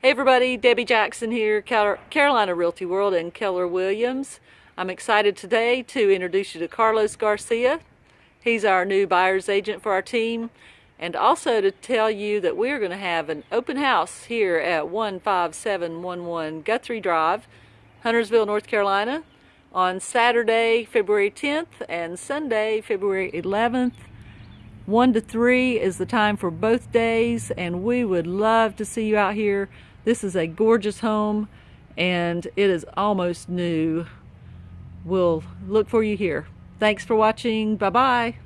Hey everybody, Debbie Jackson here, Carolina Realty World and Keller Williams. I'm excited today to introduce you to Carlos Garcia. He's our new buyer's agent for our team and also to tell you that we're going to have an open house here at 15711 Guthrie Drive, Huntersville, North Carolina on Saturday, February 10th and Sunday, February 11th 1 to 3 is the time for both days and we would love to see you out here. This is a gorgeous home and it is almost new. We'll look for you here. Thanks for watching. Bye-bye.